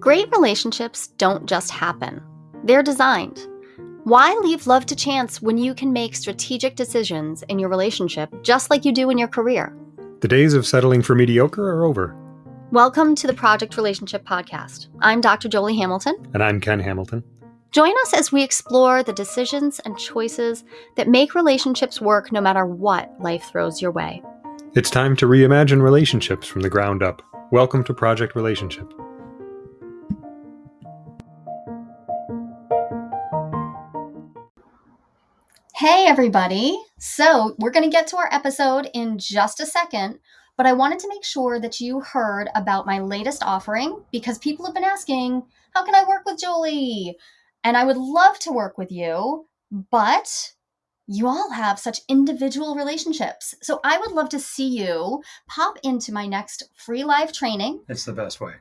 Great relationships don't just happen, they're designed. Why leave love to chance when you can make strategic decisions in your relationship just like you do in your career? The days of settling for mediocre are over. Welcome to the Project Relationship Podcast. I'm Dr. Jolie Hamilton. And I'm Ken Hamilton. Join us as we explore the decisions and choices that make relationships work no matter what life throws your way. It's time to reimagine relationships from the ground up. Welcome to Project Relationship. Hey, everybody. So, we're going to get to our episode in just a second, but I wanted to make sure that you heard about my latest offering because people have been asking, How can I work with Jolie? And I would love to work with you, but you all have such individual relationships. So, I would love to see you pop into my next free live training. It's the best way.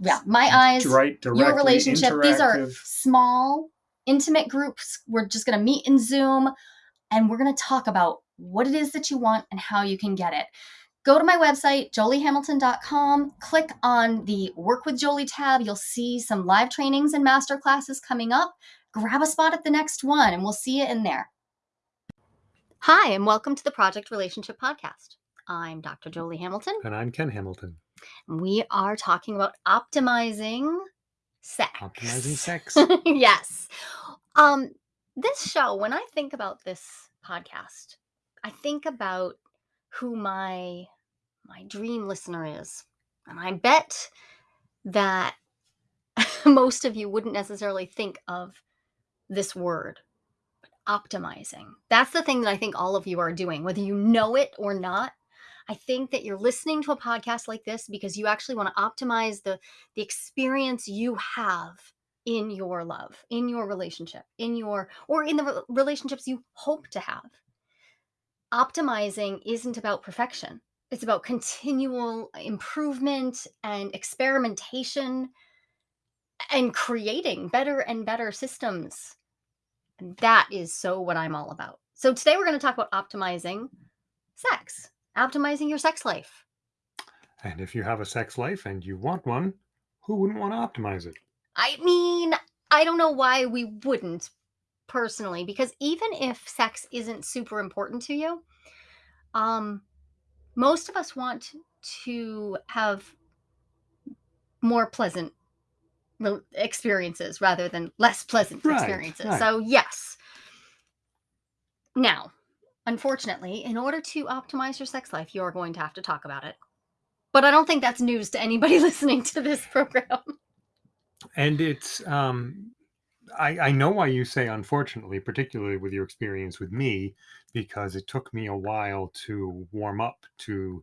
Yeah, my eyes, right, your relationship. These are small intimate groups. We're just going to meet in Zoom and we're going to talk about what it is that you want and how you can get it. Go to my website, joliehamilton.com, click on the Work with Jolie tab. You'll see some live trainings and master classes coming up. Grab a spot at the next one and we'll see you in there. Hi, and welcome to the Project Relationship Podcast. I'm Dr. Jolie Hamilton. And I'm Ken Hamilton. We are talking about optimizing sex. Optimizing sex. yes. Um, this show, when I think about this podcast, I think about who my my dream listener is. And I bet that most of you wouldn't necessarily think of this word optimizing. That's the thing that I think all of you are doing, whether you know it or not. I think that you're listening to a podcast like this because you actually want to optimize the the experience you have in your love, in your relationship, in your or in the relationships you hope to have. Optimizing isn't about perfection. It's about continual improvement and experimentation and creating better and better systems. And that is so what I'm all about. So today we're going to talk about optimizing sex optimizing your sex life. And if you have a sex life and you want one, who wouldn't want to optimize it? I mean, I don't know why we wouldn't personally, because even if sex isn't super important to you, um, most of us want to have more pleasant experiences rather than less pleasant right, experiences. Right. So, yes. Now, Unfortunately, in order to optimize your sex life, you're going to have to talk about it. But I don't think that's news to anybody listening to this program. And it's, um, I, I know why you say unfortunately, particularly with your experience with me, because it took me a while to warm up to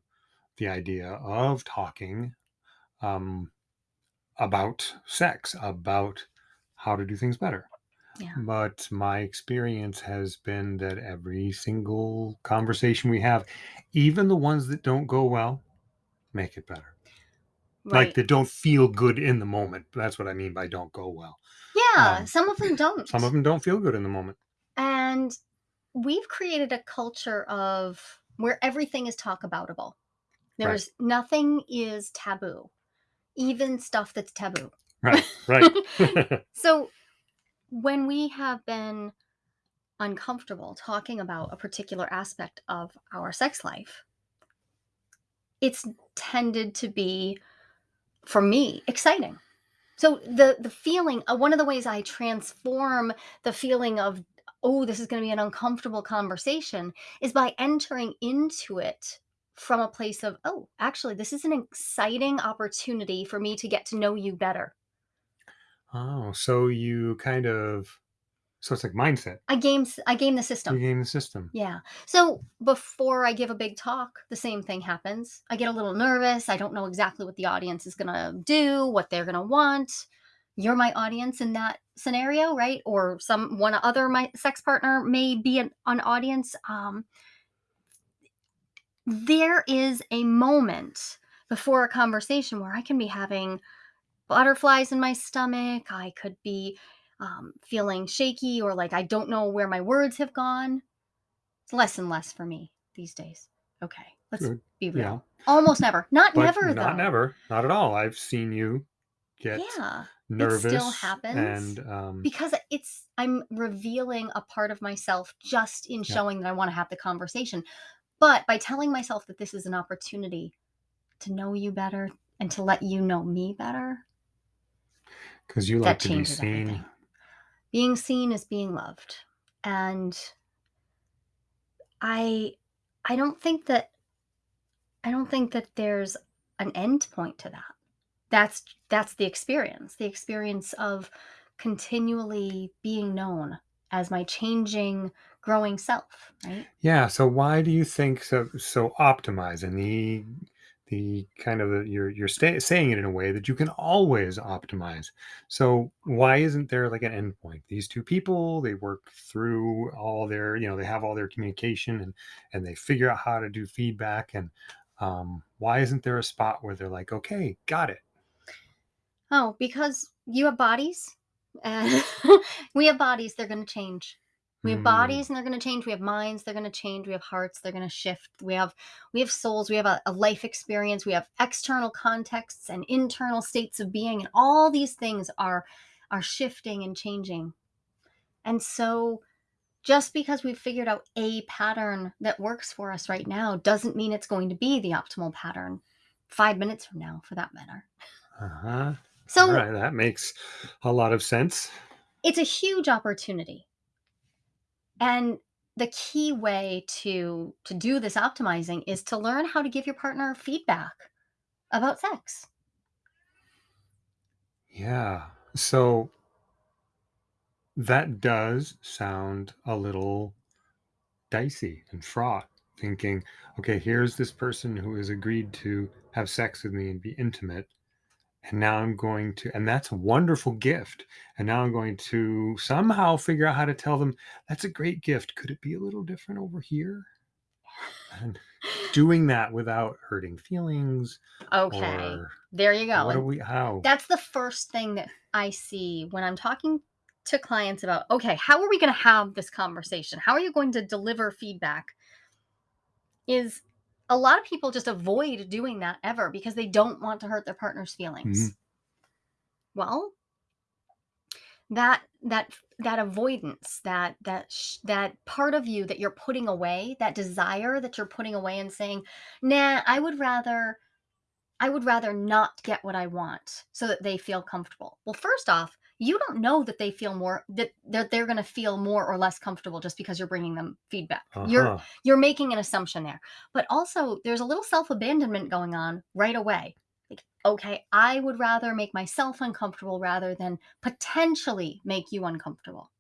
the idea of talking um, about sex, about how to do things better. Yeah. But my experience has been that every single conversation we have, even the ones that don't go well, make it better. Like that don't feel good in the moment. That's what I mean by don't go well. Yeah, Um, some of them don't. Some of them don't feel good in the moment. And we've created a culture of where everything is talk aboutable. Right. There's nothing is taboo, even stuff that's taboo. Right, right. So when we have been uncomfortable talking about a particular aspect of our sex life, it's tended to be, for me, exciting. So the the feeling, uh, one of the ways I transform the feeling of oh, this is going to be an uncomfortable conversation is by entering into it from a place of oh, actually, this is an exciting opportunity for me to get to know you better. Oh, so you kind of so it's like mindset. I game I game the You system. game the system. Yeah. So before I give a big talk, the same thing happens. I get a little nervous. I don't know exactly what the audience is going to do, what they're going to want. You're my audience in that scenario, right? Or some one other my sex partner may be an, an audience. Um, there is a moment before a conversation where I can be having butterflies in my stomach. I could be um, feeling shaky or like I don't know where my words have gone. It's less and less for me these days. Okay, let's Good. be real. Yeah. Almost never. Not But never, not though. never. Not at all. I've seen you get Yeah. nervous. It still happens and um because it's I'm revealing a part of myself just in yeah showing that I wanna have the conversation. But by telling myself that this is an opportunity to know you better and to let you know me better, because you like to be changes seen everything. Being seen is being loved. And I I don't think that I don't think that there's an end point to that. That's that's the experience. The experience of continually being known as my changing, growing self, right? Yeah, so why do you think so so optimize and the the kind of you're you're saying it in a way that you can always optimize. So why isn't there like an endpoint? These two people, they work through all their, you know, they have all their communication and and they figure out how to do feedback and um why isn't there a spot where they're like, okay, got it. Oh, because you have bodies, and we have bodies, they're gonna change. We have Mm, bodies and they're gonna change. We have minds, they're gonna change. We have hearts, they're gonna shift. We have we have souls, we have a, a life experience, we have external contexts and internal states of being, and all these things are are shifting and changing. And so just because we've figured out a pattern that works for us right now doesn't mean it's going to be the optimal pattern five minutes from now, for that matter. uh-huh. So right, that makes a lot of sense. it's a huge opportunity And the key way to to do this optimizing is to learn how to give your partner feedback about sex. Yeah. So that does sound a little dicey and fraught thinking okay here's this person who has agreed to have sex with me and be intimate and now i'm going to and that's a wonderful gift and now i'm going to somehow figure out how to tell them that's a great gift could it be a little different over here and doing that without hurting feelings Okay. There you go. what are we how that's the first thing that I see when I'm talking to clients about, okay, how are we going to have this conversation? How are you going to deliver feedback? Is a lot of people just avoid doing that ever because they don't want to hurt their partner's Mhm. feelings. Well, that that that avoidance that that sh- that part of you that you're putting away that desire that you're putting away and saying nah i would rather i would rather not get what i want so that they feel comfortable well first off you don't know that they feel more that that they're going to feel more or less comfortable just because you're bringing them feedback. You're uh-huh. you're making an assumption there. But also there's a little self-abandonment going on right away. Like okay i would rather make myself uncomfortable rather than potentially make you uncomfortable.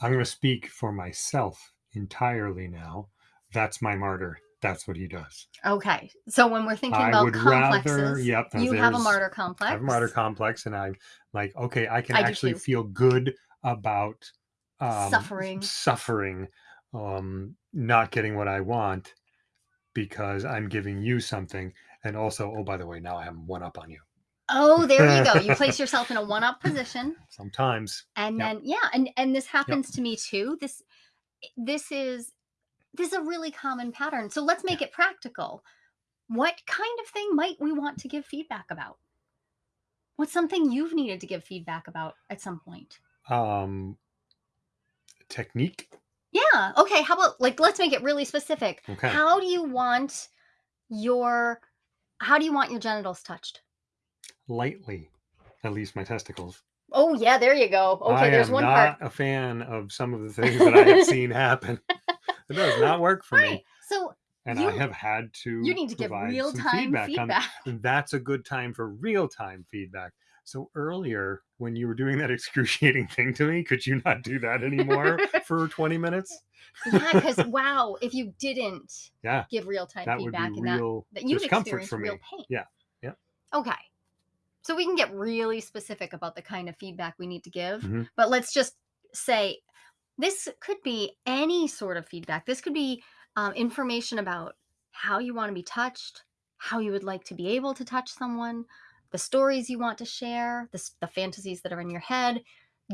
I'm going to speak for myself entirely now. That's my martyr that's what he does okay so when we're thinking I about would rather, complexes yep, you have a martyr I have a martyr complex complex and I'm like, okay, I can i actually feel good about um suffering suffering, um, not getting what I want because I'm giving you something. And also, oh, by the way, now I have one up on you. oh there you go you place yourself in a one-up position Sometimes. and Yep. then yeah and and this Yep. happens to me too this this is this is a really common pattern so let's make it practical what kind of thing might we want to give feedback about what's something you've needed to give feedback about at some point Um technique. yeah okay how about like let's make it really specific Okay. how do you want your how do you want your genitals touched Lightly. At least my testicles. oh yeah there you go I okay there's am one part not a fan of some of the things that I have seen happen. It does not work for right me. so and I have had to you need to give real time feedback feedback and that's a good time for real time feedback. So earlier when you were doing that excruciating thing to me, could you not do that anymore for 20 minutes? Yeah, because wow, if you didn't yeah, give real time that would be feedback and that real that you'd discomfort experience for real me. pain. Yeah. Yeah. Okay. So we can get really specific about the kind of feedback we need to give, Mhm. but let's just say this could be any sort of feedback. This could be um, information about how you want to be touched, how you would like to be able to touch someone, the stories you want to share, the, the fantasies that are in your head,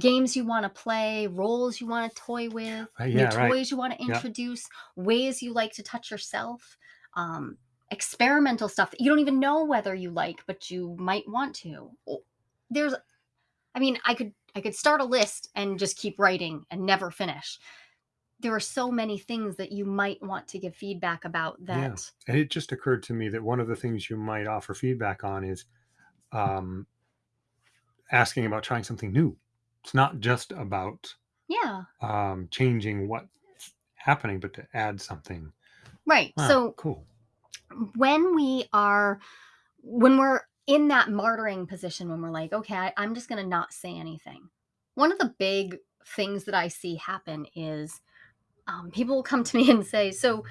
games you want to play, roles you want to toy with, Right, new yeah, right. toys you want to Yeah. introduce, ways you like to touch yourself, um, experimental stuff that you don't even know whether you like, but you might want to. there's I mean, I could I could start a list and just keep writing and never finish. There are so many things that you might want to give feedback about Yeah. that And it just occurred to me that one of the things you might offer feedback on is um, asking about trying something new. It's not just about Yeah, um, changing what's happening, but to add something. right. Wow, So cool. when we are when we're in that martyring position when we're like, "Okay, I I'm just gonna not say anything." One of the big things that I see happen is, um, people will come to me and say, "So,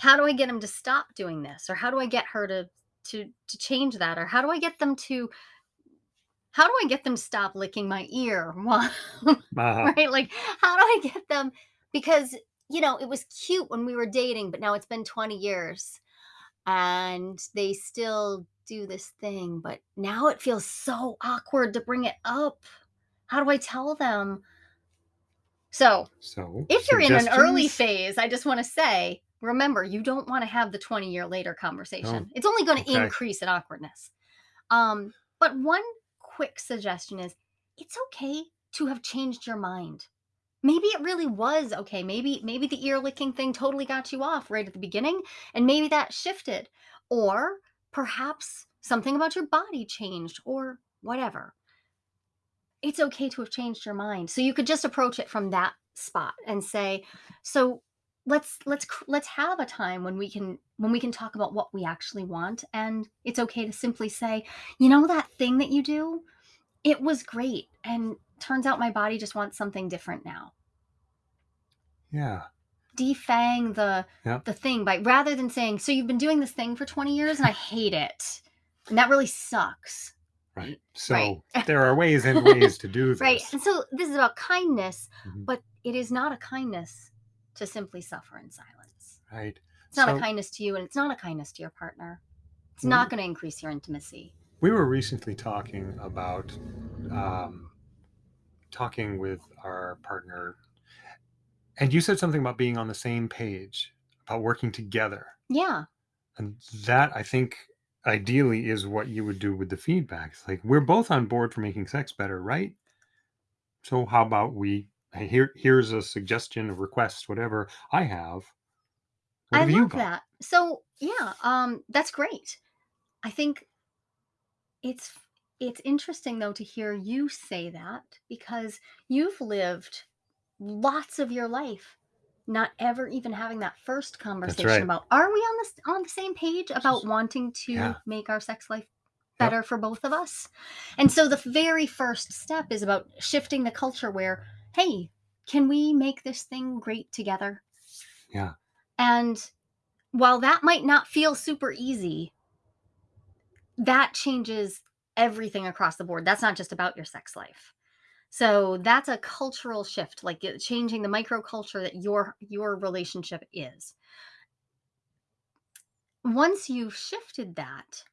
how do I get him to stop doing this?" Or, "How do I get her to to to change that?" Or, "How do I get them to how do I get them to stop licking my ear?" Uh-huh. right? Like, how do I get them because, you know, it was cute when we were dating, but now it's been 20 years and they still do this thing, but now it feels so awkward to bring it up. How do I tell them? So, So, if you're in an early phase, I just want to say, remember, you don't want to have the 20 year later Oh, conversation. It's only going to okay. increase in awkwardness. Um, but one quick suggestion is it's okay to have changed your mind. Maybe it really was okay. Maybe maybe the ear licking thing totally got you off right at the beginning and maybe that shifted. Or perhaps something about your body changed or whatever. It's okay to have changed your mind. So you could just approach it from that spot and say, "So let's let's let's have a time when we can when we can talk about what we actually want and it's okay to simply say, "You know that thing that you do? It was great and turns out my body just wants something different now." Yeah. Defang the Yeah. the thing by rather than saying, "So you've been doing this thing for 20 years and I hate it." And that really sucks. Right. Right. So there are ways and ways to do this. Right. And so this is about kindness, Mhm. but it is not a kindness to simply suffer in silence. Right. It's not a kindness to you and it's not a kindness to your partner. It's we, not going to increase your intimacy. we were recently talking about um, talking with our partner, and you said something about being on the same page, about working together. Yeah. And that I think ideally is what you would do with the feedback. It's like we're both on board for making sex better, right? So how about we here here's a suggestion, a request, whatever I have. What I have love that. So, yeah, um that's great. I think It's it's interesting though to hear you say that because you've lived lots of your life not ever even having that first conversation right. about are we on this on the same page about wanting to Yeah. make our sex life Yep. better for both of us? And so the very first step is about shifting the culture where hey, can we make this thing great together? Yeah. And while that might not feel super easy, that changes everything across the board. That's not just about your sex life. So that's a cultural shift, like changing the microculture that your your relationship is. Once you've shifted that,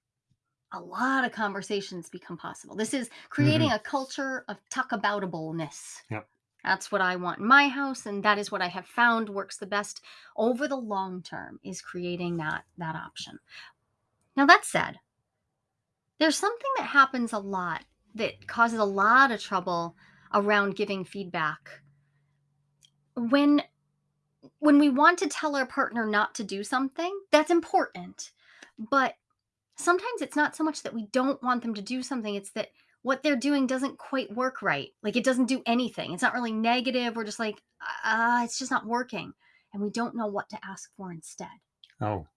a lot of conversations become possible. This is creating Mhm. a culture of talkaboutableness. Yep. That's what I want in my house, and that is what I have found works the best over the long term is creating that that option. Now that said, there's something that happens a lot that causes a lot of trouble around giving feedback. When when we want to tell our partner not to do something, that's important. But sometimes it's not so much that we don't want them to do something, it's that what they're doing doesn't quite work right. Like it doesn't do anything. It's not really negative. We're just like, ah, it's just not working. And we don't know what to ask for instead. Oh,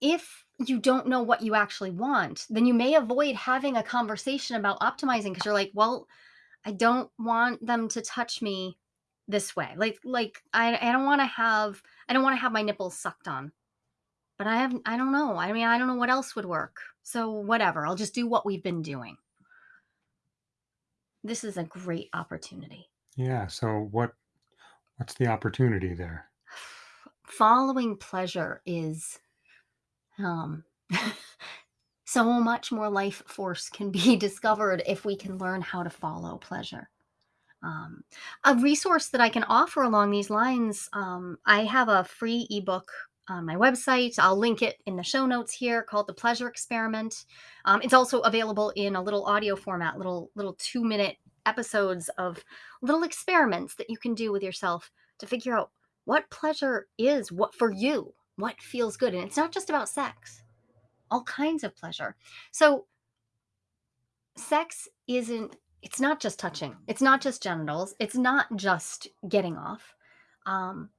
if you don't know what you actually want, then you may avoid having a conversation about optimizing because you're like, well, I don't want them to touch me this way. Like, like I, I don't want to have, I don't want to have my nipples sucked on. But I have, I don't know. I mean, I don't know what else would work. So whatever. I'll just do what we've been doing. This is a great opportunity. yeah. So what what's the opportunity there? Following pleasure is um so much more life force can be discovered if we can learn how to follow pleasure. Um, a resource that I can offer along these lines, um, I have a free ebook on my website. I'll link it in the show notes here called The Pleasure Experiment. Um, it's also available in a little audio format, little little 2-minute episodes of little experiments that you can do with yourself to figure out what pleasure is, what for you, what feels good. And it's not just about sex. All kinds of pleasure. So sex isn't it's not just touching. It's not just genitals. It's not just getting off. Um,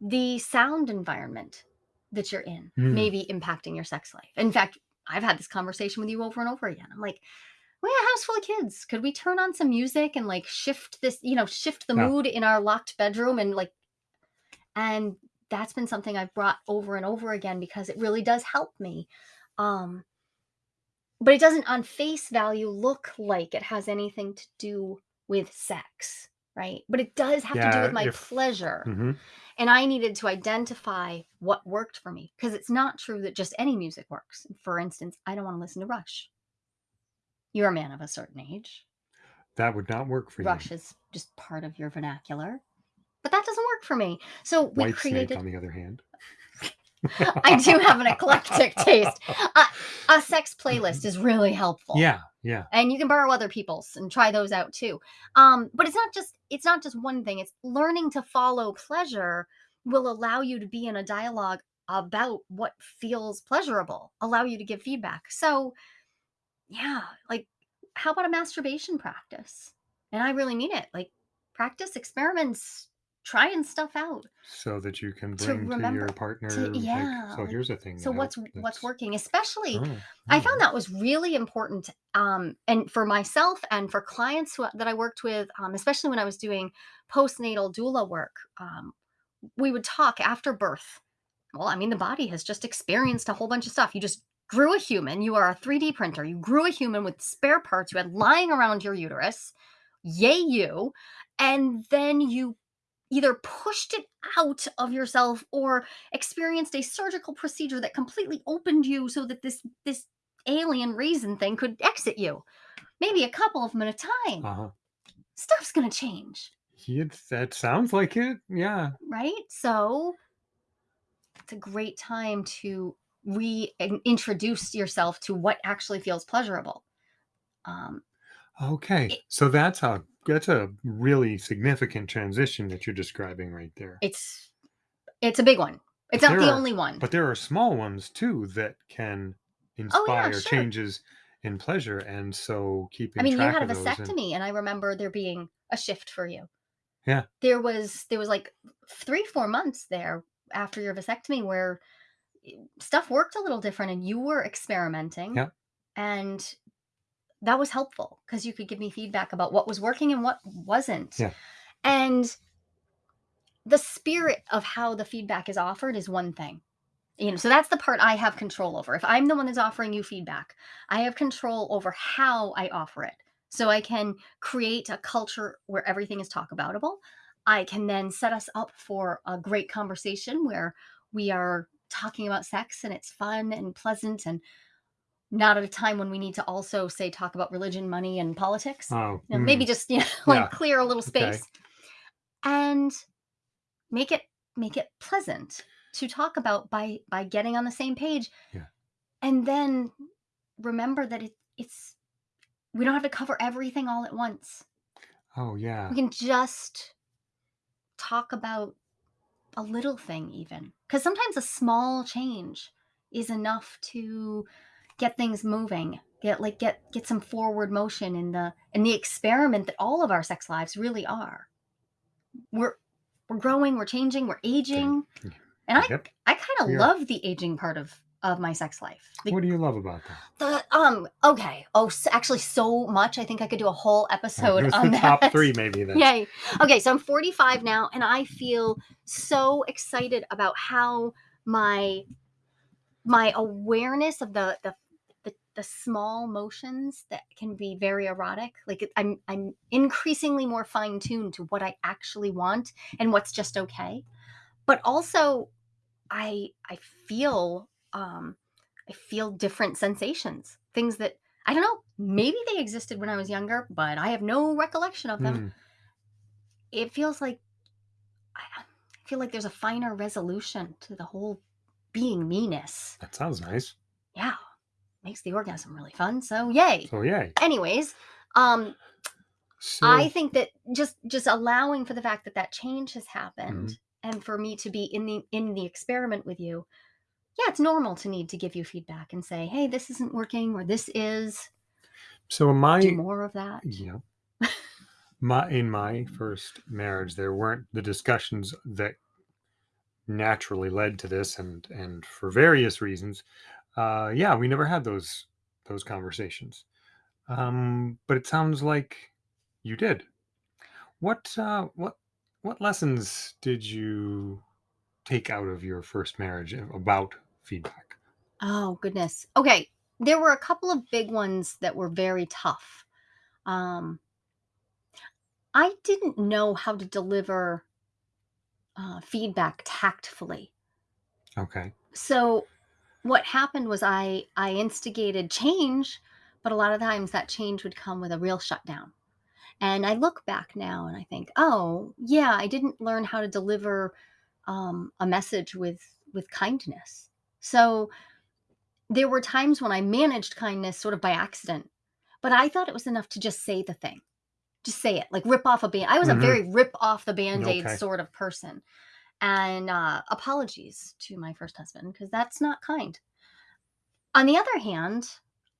the sound environment that you're in Mm. may be impacting your sex life. In fact, I've had this conversation with you over and over again. I'm like, we have a house full of kids. Could we turn on some music and like shift this, you know, shift the Yeah. mood in our locked bedroom and like, and that's been something I've brought over and over again because it really does help me. Um, but it doesn't on face value look like it has anything to do with sex, right? But it does have to do with my if- pleasure. Mhm. And I needed to identify what worked for me because it's not true that just any music works. For instance, I don't want to listen to Rush. You're a man of a certain age. That would not work for Rush you. Rush is just part of your vernacular. But that doesn't work for me. So we White created snake, on the other hand. I do have an eclectic taste. Uh, a sex playlist is really helpful. Yeah, yeah. and you can borrow other people's and try those out too um but it's not just it's not just one thing it's learning to follow pleasure will allow you to be in a dialogue about what feels pleasurable allow you to give feedback so yeah like how about a masturbation practice and i really mean it like practice experiments trying stuff out So that you can bring to, remember- your partner. to- like, yeah, so here's a thing. so what's help- what's working especially Oh, I found that was really important, um, and for myself and for clients who, that I worked with, um, especially when I was doing postnatal doula work. Um, we would talk after birth. Well, I mean, the body has just experienced a whole bunch of stuff. You just grew a human. You are a 3D printer. You grew a human with spare parts you had lying around your uterus. Yay, you! And then you either pushed it out of yourself or experienced a surgical procedure that completely opened you so that this this alien raisin thing could exit you. Maybe a couple of them at a time. Uh-huh. Stuff's gonna change, Yeah, that sounds like it. Yeah. right? So it's a great time to reintroduce yourself to what actually feels pleasurable. Um, Okay. So that's a that's a really significant transition that you're describing right there. it's it's a big one. It's not there the are- only one. But there are small ones too that can Oh, inspire yeah, sure. changes in pleasure, and so keeping I mean, you track had a of those. and- vasectomy, and I remember there being a shift for you. Yeah. There was there was like three, four months there after your vasectomy where eh, stuff worked a little different and you were experimenting. Yeah. And that was helpful because you could give me feedback about what was working and what wasn't. Yeah. And the spirit of how the feedback is offered is one thing. You know, so that's the part I have control over. If I'm the one that's offering you feedback, I have control over how I offer it. So I can create a culture where everything is talk aboutable. I can then set us up for a great conversation where we are talking about sex and it's fun and pleasant and not at a time when we need to also say talk about religion, money, and politics. Oh, You know, maybe mm, just you know, like Yeah. clear a little Okay. space and make it make it pleasant to talk about by by getting on the same page Yeah. and then remember that it, it's we don't have to cover everything all at once oh yeah. we can just talk about a little thing even because sometimes a small change is enough to get things moving get like get get some forward motion in the in the experiment that all of our sex lives really are we're we're growing we're changing we're aging and i Yep. i kind of are. love the aging part of of my sex life the, What do you love about that? the um okay oh s actually so much i think i could do a whole episode on the that top three, maybe then. Yay. Okay, so I'm 45 now and I feel so excited about how my my awareness of the the the, small motions that can be very erotic. Like I'm I'm increasingly more fine-tuned to what I actually want and what's just okay. But also I I feel um I feel different sensations. Things that I don't know, maybe they existed when I was younger, but I have no recollection of them Mm, it feels like I- feel like there's a finer resolution to the whole being meanness. That sounds nice. Yeah, makes the orgasm really fun. So yay. So yay. Anyways, um, So I think that just just allowing for the fact that that change has happened, Mm-hmm. and for me to be in the in the experiment with you, yeah, it's normal to need to give you feedback and say, hey, this isn't working, or this is. so in my Do more of that. Yeah. my in my first marriage, there weren't the discussions that naturally led to this, and and for various reasons, uh, yeah, we never had those those conversations. Um, but it sounds like you did. What uh, what what lessons did you take out of your first marriage about feedback? Oh, goodness. Okay. There were a couple of big ones that were very tough. Um, I didn't know how to deliver uh, feedback tactfully. Okay. So what happened was I I instigated change, but a lot of times that change would come with a real shutdown. And I look back now and I think, oh yeah, I didn't learn how to deliver um, a message with with kindness. So there were times when I managed kindness sort of by accident, but I thought it was enough to just say the thing. Just say it, like rip off a band. I was a Mhm. very rip off the band-aid Okay. sort of person. And uh, apologies to my first husband because that's not kind. On the other hand,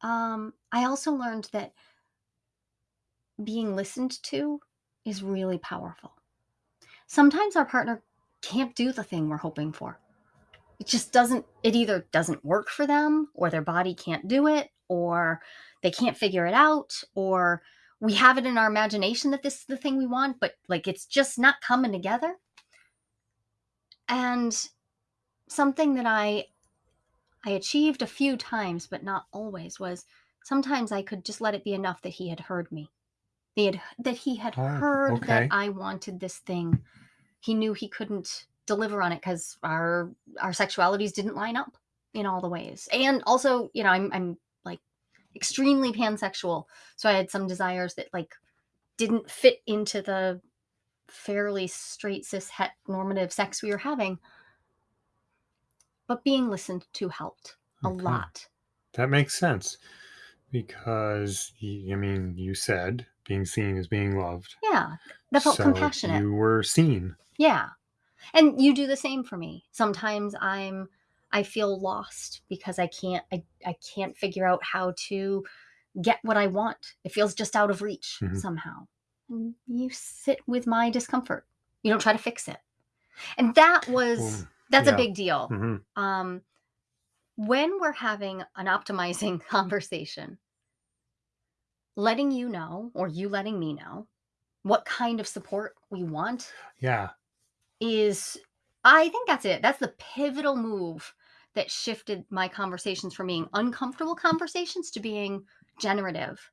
um, I also learned that being listened to is really powerful. Sometimes our partner can't do the thing we're hoping for. It just doesn't, it either doesn't work for them, or their body can't do it, or they can't figure it out, or we have it in our imagination that this is the thing we want, but like it's just not coming together. And something that I I achieved a few times, but not always, was sometimes I could just let it be enough that he had heard me. They had, that he had Oh, heard okay. that I wanted this thing. He knew he couldn't deliver on it because our our sexualities didn't line up in all the ways. And also, you know, I'm I'm like extremely pansexual, so I had some desires that like didn't fit into the fairly straight cis het normative sex we were having. But being listened to helped a Okay. lot. That makes sense because i mean, you said being seen is being loved. Yeah, that felt So compassionate. You were seen. Yeah. And you do the same for me. Sometimes I'm I feel lost because I can't I, I can't figure out how to get what I want. It feels just out of reach Mhm. somehow. You sit with my discomfort. You don't try to fix it. And that was Well, that's yeah. a big deal. hmm Um when we're having an optimizing conversation, letting you know or you letting me know what kind of support we want Yeah. is I think that's it. That's the pivotal move that shifted my conversations from being uncomfortable conversations to being generative,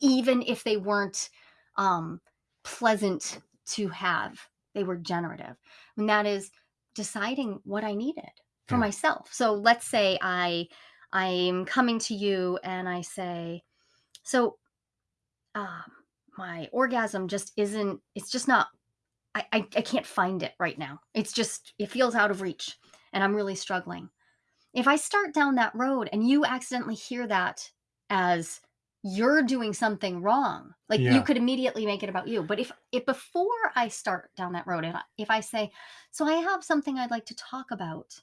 even if they weren't um, pleasant to have. They were generative. And that is deciding what I needed for Yeah. myself. So let's say I I'm coming to you and I say, so um, my orgasm just isn't, it's just not I, I I can't find it right now. It's just it feels out of reach and I'm really struggling. If I start down that road and you accidentally hear that as you're doing something wrong, like you could immediately make it about you. But if if before I start down that road, if I, if I say, "So I have something I'd like to talk about,"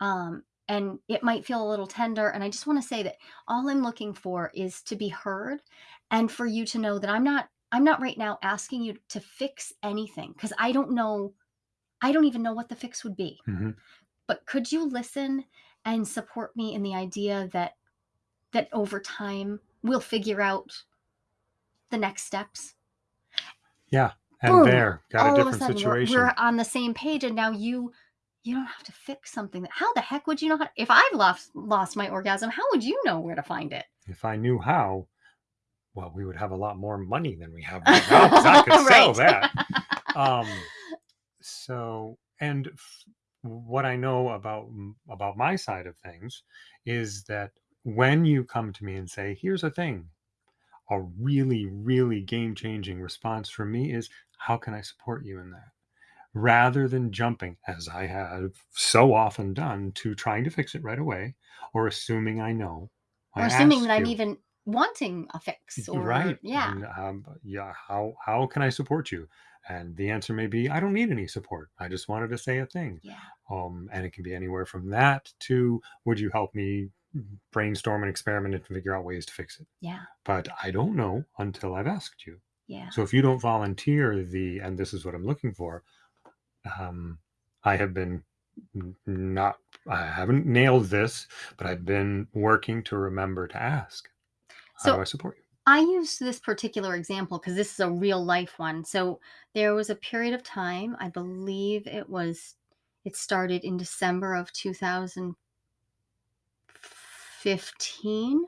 um, and it might feel a little tender, and I just want to say that all I'm looking for is to be heard, and for you to know that I'm not I'm not right now asking you to fix anything because I don't know I don't even know what the fix would be. hmm But could you listen and support me in the idea that that over time we'll figure out the next steps? Yeah. And Boom. there, got a All a different sudden we're, situation. we're on the same page and now you you don't have to fix something that how the heck would you know how if I've lost lost my orgasm, how would you know where to find it? If I knew how, well, we would have a lot more money than we have right now I could sell that. Um, so, and f- what I know about about my side of things is that when you come to me and say, "Here's a thing," a really, really game changing response from me is, "How can I support you in that?" rather than jumping, as I have so often done, to trying to fix it right away or assuming I know. I Or assuming ask that I'm you, even wanting a fix or right? yeah, And um, yeah, how how can I support you? And the answer may be, I don't need any support. I just wanted to say a thing. yeah, Um, and it can be anywhere from that to, would you help me brainstorm and experiment and figure out ways to fix it? yeah, But I don't know until I've asked you. yeah. So if you don't volunteer the, and this is what I'm looking for, um, I have been not, I haven't nailed this, but I've been working to remember to ask. How do So I support you? I use this particular example because this is a real life one. So there was a period of time, I believe it was, it started in December of 2015,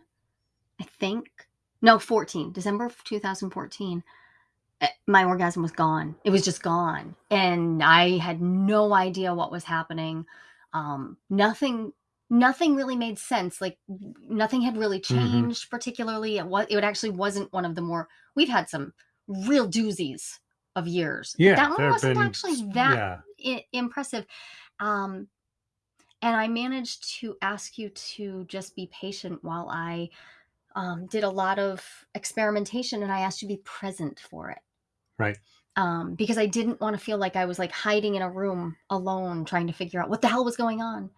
I think. No, 14, December of 2014. eh, My orgasm was gone. It was just gone. And I had no idea what was happening. Um, nothing nothing really made sense. Like nothing had really hmm changed particularly. It was it actually wasn't one of the more we've had some real doozies of years. Yeah, That one wasn't been, actually that yeah, I- impressive. Um, and I managed to ask you to just be patient while I um, did a lot of experimentation and I asked you to be present for it. right. Um, because I didn't want to feel like I was like hiding in a room alone trying to figure out what the hell was going on.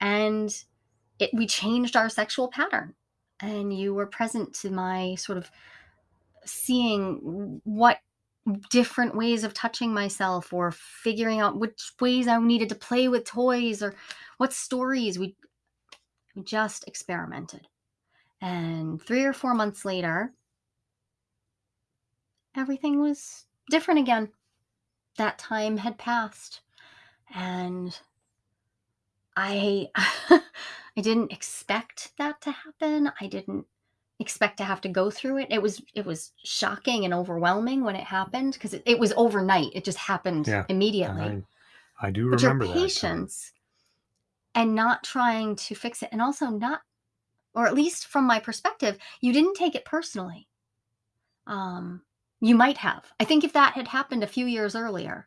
And it we changed our sexual pattern. And you were present to my sort of seeing what different ways of touching myself or figuring out which ways I needed to play with toys or what stories we we just experimented. And 3 or 4 months later, everything was different again. That time had passed and I I didn't expect that to happen. I didn't expect to have to go through it. It was it was shocking and overwhelming when it happened because it, it was overnight. It just happened Yeah. Immediately. I, I do But your remember that. patience and not trying to fix it and also not or at least from my perspective, you didn't take it personally. Um you might have. I think if that had happened a few years earlier,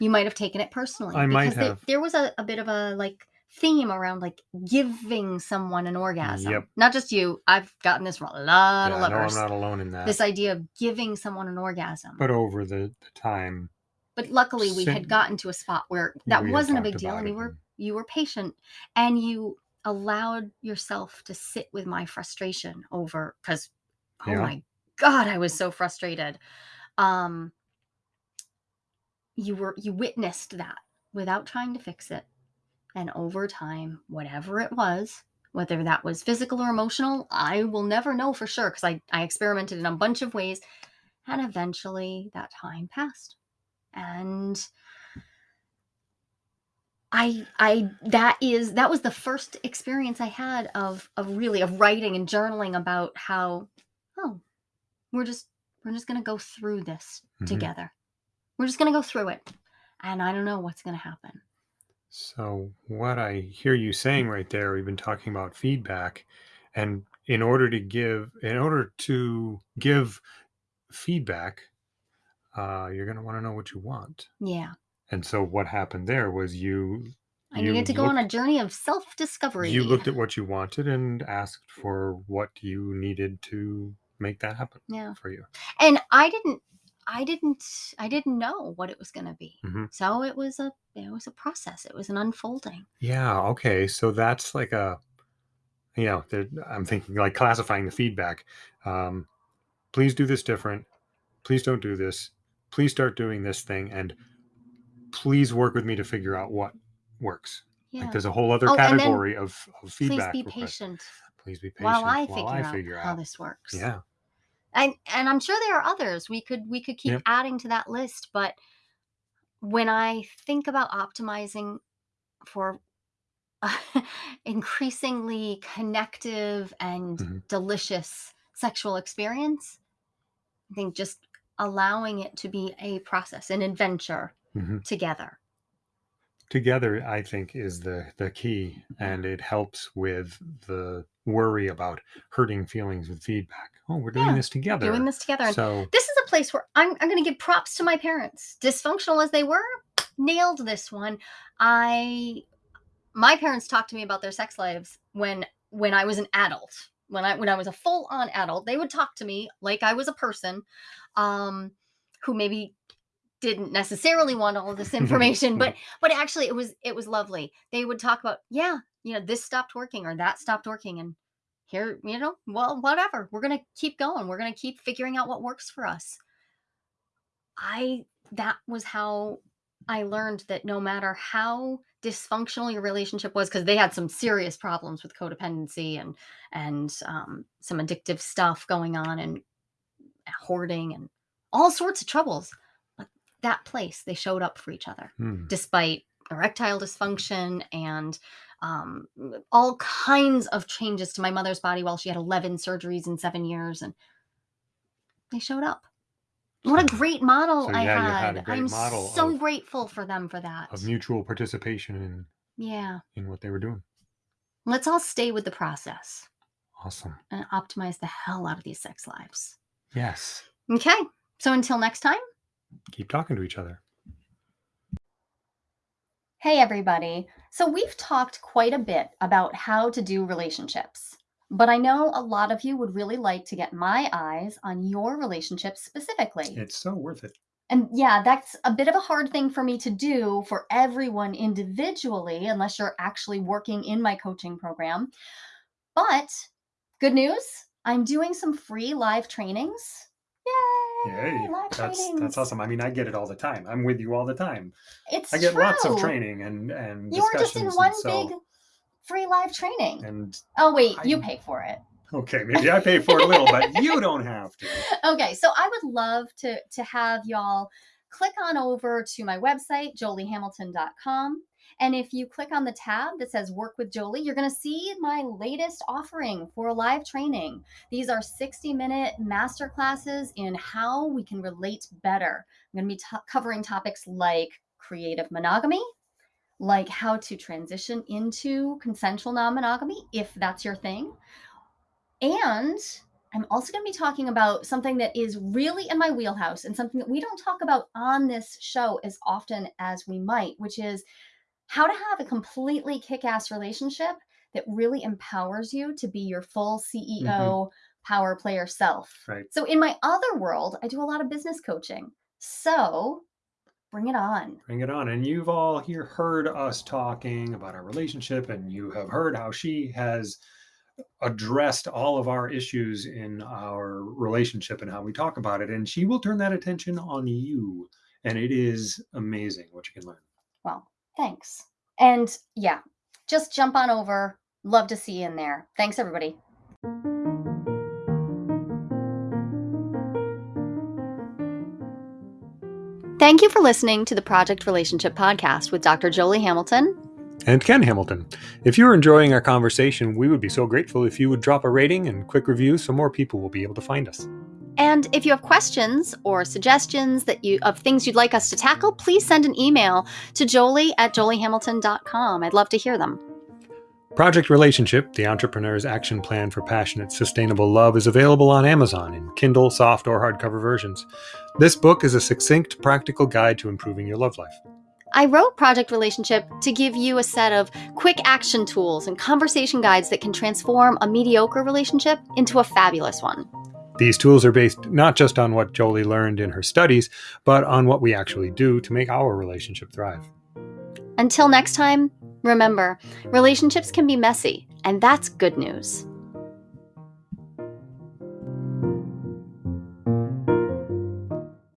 you might have taken it personally I might because there, have. there was a, a bit of a like theme around like giving someone an orgasm. Yep. Not just you. I've gotten this from a lot Yeah, of no, I'm not alone in that. this idea of giving someone an orgasm. But, over the, the time, But luckily we had gotten to a spot where that wasn't a big deal and you were you were patient and you allowed yourself to sit with my frustration over cuz oh Yeah. my god, I was so frustrated. Um you were you witnessed that without trying to fix it and over time whatever it was whether that was physical or emotional i will never know for sure because I, I experimented in a bunch of ways. And eventually that time passed. And i i that is that was the first experience i had of of really of writing and journaling about how oh we're just we're just gonna go through this Mhm. together. We're just gonna go through it. And i don't know what's gonna happen So, what I hear you saying right there, we've been talking about feedback, and in order to give, in order to give feedback, uh, you're going to want to know what you want. yeah And so, what happened there was you I you needed to go on a journey of self discovery. you looked at what you wanted and asked for what you needed to make that happen yeah. for you. And I didn't I didn't I didn't know what it was going to be. Mhm. So it was a it was a process. It was an unfolding. Yeah. Okay. So that's like a, you know, I'm thinking like classifying the feedback. Um, please do this different. Please don't do this. Please start doing this thing, and please work with me to figure out what works. Yeah. Like there's a whole other Oh, category of, of Please feedback. be requests. patient Please be patient while I while figure, I out, figure how out. this works. Yeah. And and I'm sure there are others. We could we could keep adding to that list, but when I think about optimizing for increasingly connective and Mhm. delicious sexual experience, I think just allowing it to be a process, an adventure hmm together. Together, I think, is the the key, and it helps with the worry about hurting feelings with feedback. Oh, we're doing Yeah, this together. Doing this together. And So this is a place where I'm, I'm going to give props to my parents. Dysfunctional as they were, nailed this one. I my parents talked to me about their sex lives when when I was an adult. When I when I was a full on adult, they would talk to me like I was a person um who maybe didn't necessarily want all this information, but but actually it was it was lovely. They would talk about, yeah, you know, this stopped working or that stopped working and here, you know, well, whatever. We're going to keep going. We're going to keep figuring out what works for us. I that was how I learned that no matter how dysfunctional your relationship was because they had some serious problems with codependency and and um, some addictive stuff going on and hoarding and all sorts of troubles but that place they showed up for each other Hmm. despite erectile dysfunction and um, all kinds of changes to my mother's body while she had 11 surgeries in seven years and they showed up what a great model So, i yeah, had, i'm so grateful for them for that Of mutual participation in yeah in what they were doing. let's all stay with the process Awesome. and optimize the hell out of these sex lives Yes. okay so until next time Keep talking to each other. Hey, everybody. So, we've talked quite a bit about how to do relationships, but I know a lot of you would really like to get my eyes on your relationships specifically. It's so worth it. And yeah, that's a bit of a hard thing for me to do for everyone individually, unless you're actually working in my coaching program. But good news I'm doing some free live trainings. Yay! Yay. That's that's awesome. I mean, I get it all the time. I'm with you all the time. It's I get lots of training and and You were just in one so, big free live training. and Oh wait, you pay for it. okay, maybe I pay for a little, but you don't have to. Okay, so I would love to to have y'all click on over to my website joliehamilton.com and if you click on the tab that says work with Jolie, you're going to see my latest offering for a live training. These are 60 minute master classes in how we can relate better. I'm going to be to- covering topics like creative monogamy, like how to transition into consensual non monogamy if that's your thing. And I'm also going to be talking about something that is really in my wheelhouse and something that we don't talk about on this show as often as we might, which is how to have a completely kick ass relationship that really empowers you to be your full mm-hmm. CEO power player self. Right. So, in my other world, I do a lot of business coaching. So, bring it on. Bring it on. And you've all here heard us talking about our relationship, and you have heard how she has addressed all of our issues in our relationship and how we talk about it. And she will turn that attention on you. And it is amazing what you can learn. Well, thanks. And yeah, just jump on over. Love to see you in there. Thanks, everybody. Thank you for listening to the Project Relationship Podcast with Dr. Jolie Hamilton. And Ken Hamilton. If you're enjoying our conversation, we would be so grateful if you would drop a rating and quick review so more people will be able to find us. And if you have questions or suggestions that you of things you'd like us to tackle, please send an email to jolie at joliehamilton.com. I'd love to hear them. Project Relationship, the entrepreneur's action plan for passionate, sustainable love, is available on Amazon in Kindle, soft, or hardcover versions. This book is a succinct, practical guide to improving your love life. I wrote Project Relationship to give you a set of quick action tools and conversation guides that can transform a mediocre relationship into a fabulous one. These tools are based not just on what Jolie learned in her studies, but on what we actually do to make our relationship thrive. Until next time, remember relationships can be messy, and that's good news.